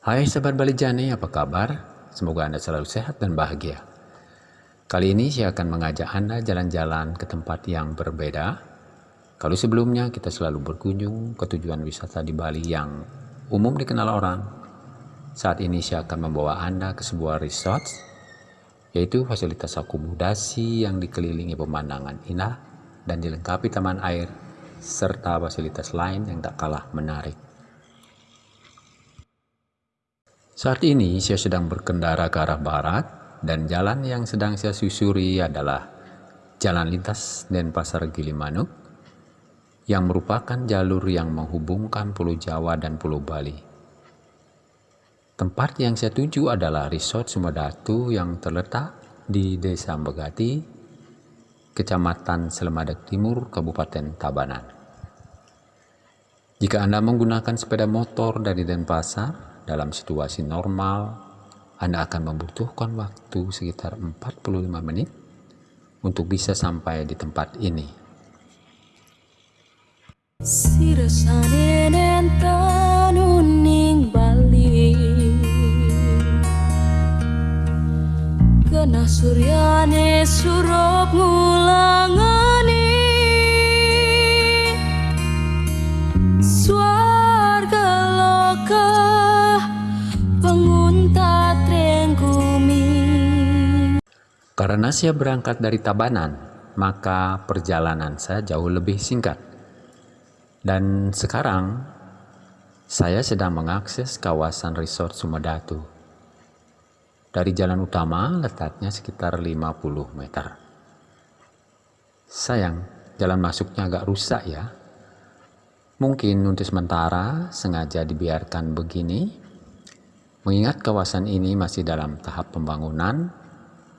Hai sahabat Bali Jani, apa kabar? Semoga Anda selalu sehat dan bahagia. Kali ini saya akan mengajak Anda jalan-jalan ke tempat yang berbeda. Kalau sebelumnya kita selalu berkunjung ke tujuan wisata di Bali yang umum dikenal orang, saat ini saya akan membawa Anda ke sebuah resort, yaitu fasilitas akomodasi yang dikelilingi pemandangan indah dan dilengkapi taman air, serta fasilitas lain yang tak kalah menarik. Saat ini saya sedang berkendara ke arah barat dan jalan yang sedang saya susuri adalah Jalan Lintas Denpasar Gilimanuk yang merupakan jalur yang menghubungkan Pulau Jawa dan Pulau Bali. Tempat yang saya tuju adalah Resort Sumedatu yang terletak di Desa Begati, Kecamatan Selemadak Timur, Kabupaten Tabanan. Jika Anda menggunakan sepeda motor dari Denpasar, dalam situasi normal, Anda akan membutuhkan waktu sekitar 45 menit untuk bisa sampai di tempat ini. Kena suryane surup ngulangani Karena saya berangkat dari Tabanan, maka perjalanan saya jauh lebih singkat. Dan sekarang saya sedang mengakses kawasan resort Sumedatu. Dari jalan utama letaknya sekitar 50 meter. Sayang, jalan masuknya agak rusak ya. Mungkin untuk sementara sengaja dibiarkan begini, mengingat kawasan ini masih dalam tahap pembangunan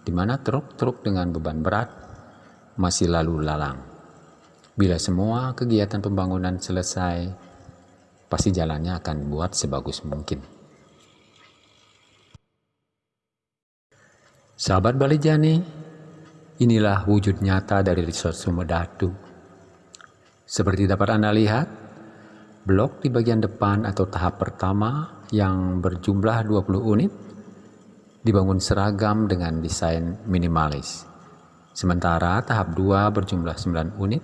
di mana truk-truk dengan beban berat masih lalu lalang. Bila semua kegiatan pembangunan selesai, pasti jalannya akan buat sebagus mungkin. Sahabat Bali Jani, inilah wujud nyata dari Resort Sumedatu. Seperti dapat Anda lihat, blok di bagian depan atau tahap pertama yang berjumlah 20 unit dibangun seragam dengan desain minimalis. Sementara tahap 2 berjumlah 9 unit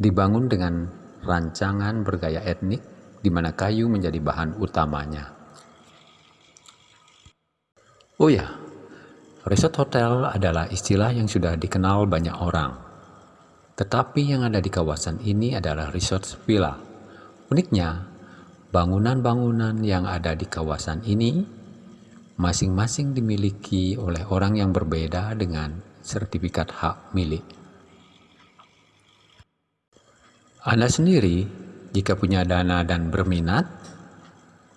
dibangun dengan rancangan bergaya etnik di mana kayu menjadi bahan utamanya. Oh ya, resort hotel adalah istilah yang sudah dikenal banyak orang. Tetapi yang ada di kawasan ini adalah resort villa. Uniknya, bangunan-bangunan yang ada di kawasan ini masing-masing dimiliki oleh orang yang berbeda dengan sertifikat hak milik. Anda sendiri, jika punya dana dan berminat,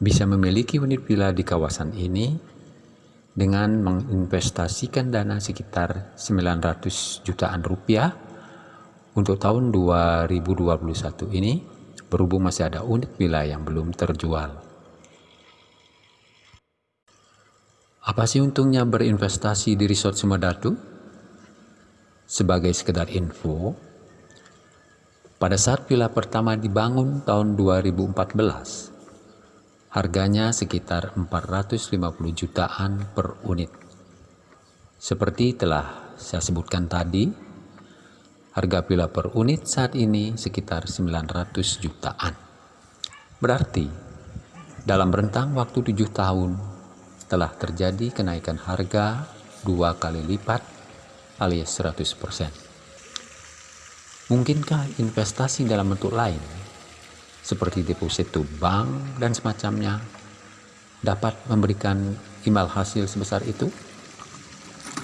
bisa memiliki unit villa di kawasan ini dengan menginvestasikan dana sekitar 900 jutaan rupiah untuk tahun 2021 ini berhubung masih ada unit villa yang belum terjual. Apa sih untungnya berinvestasi di Resort Sumedatu? Sebagai sekedar info, pada saat villa pertama dibangun tahun 2014, harganya sekitar 450 jutaan per unit. Seperti telah saya sebutkan tadi, harga villa per unit saat ini sekitar 900 jutaan. Berarti, dalam rentang waktu 7 tahun telah terjadi kenaikan harga dua kali lipat alias 100%. Mungkinkah investasi dalam bentuk lain seperti deposito bank dan semacamnya dapat memberikan imbal hasil sebesar itu?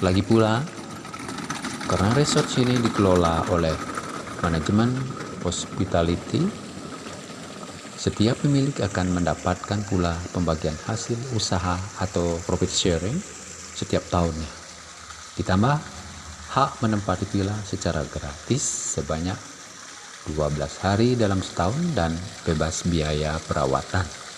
Lagi pula, karena resort sini dikelola oleh manajemen hospitality setiap pemilik akan mendapatkan pula pembagian hasil usaha atau profit sharing setiap tahunnya. Ditambah hak menempati villa secara gratis sebanyak 12 hari dalam setahun dan bebas biaya perawatan.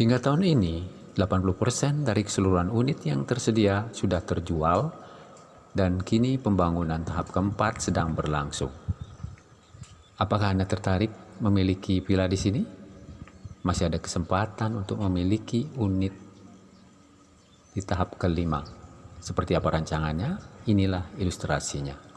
Hingga tahun ini, 80% dari keseluruhan unit yang tersedia sudah terjual dan kini pembangunan tahap keempat sedang berlangsung. Apakah Anda tertarik memiliki villa di sini? Masih ada kesempatan untuk memiliki unit di tahap kelima. Seperti apa rancangannya? Inilah ilustrasinya.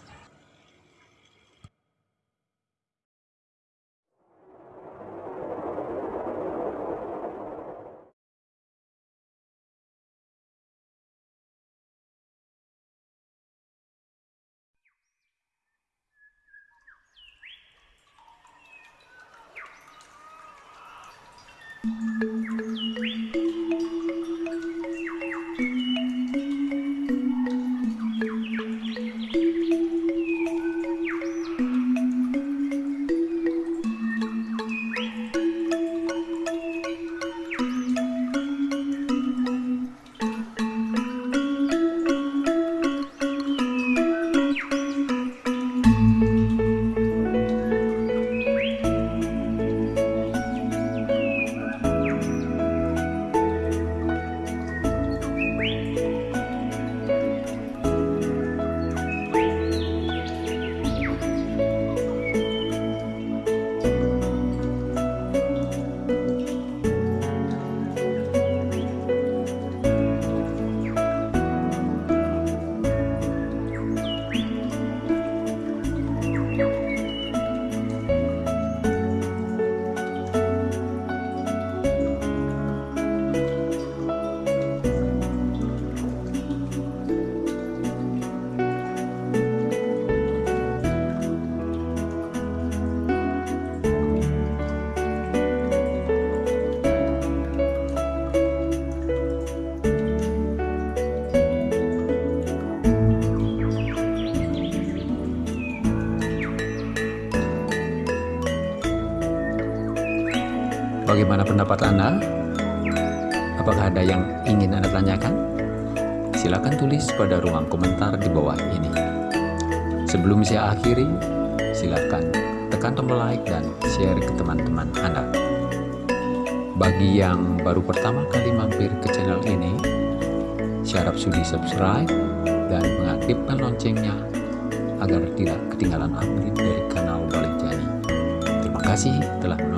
Música pendapat Anda? Apakah ada yang ingin Anda tanyakan? Silakan tulis pada ruang komentar di bawah ini. Sebelum saya akhiri, silakan tekan tombol like dan share ke teman-teman Anda. Bagi yang baru pertama kali mampir ke channel ini, syarat sudi subscribe dan mengaktifkan loncengnya agar tidak ketinggalan update dari kanal Balik Jani. Terima kasih telah menonton.